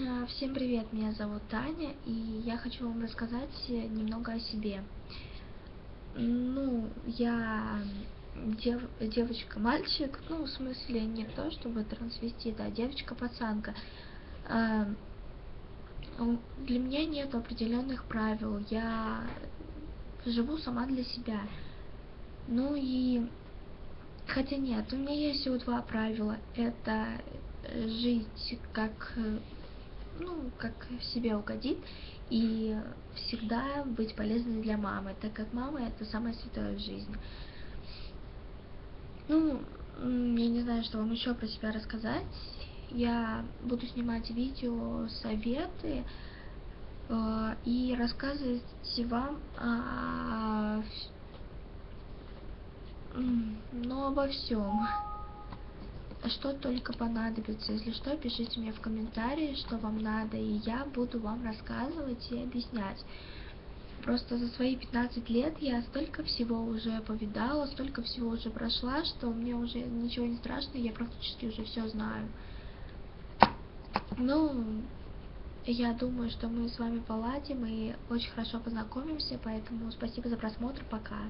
Э, Всем привет, меня зовут Таня, и я хочу вам рассказать немного о себе. Ну, я дев девочка-мальчик, ну, в смысле, не то чтобы трансвестит, а девочка-пацанка. Э, Для меня нет определенных правил, я живу сама для себя. Ну и, хотя нет, у меня есть всего два правила. Это жить как, ну, как себе угодит, и всегда быть полезной для мамы, так как мама это самое святое в жизни. Ну, я не знаю, что вам еще про себя рассказать. Я буду снимать видео, советы э, и рассказывать вам о, ну, обо всем. Что только понадобится. Если что, пишите мне в комментарии, что вам надо, и я буду вам рассказывать и объяснять. Просто за свои 15 лет я столько всего уже повидала, столько всего уже прошла, что мне уже ничего не страшно, я практически уже все знаю. Ну, я думаю, что мы с вами поладим и очень хорошо познакомимся, поэтому спасибо за просмотр, пока.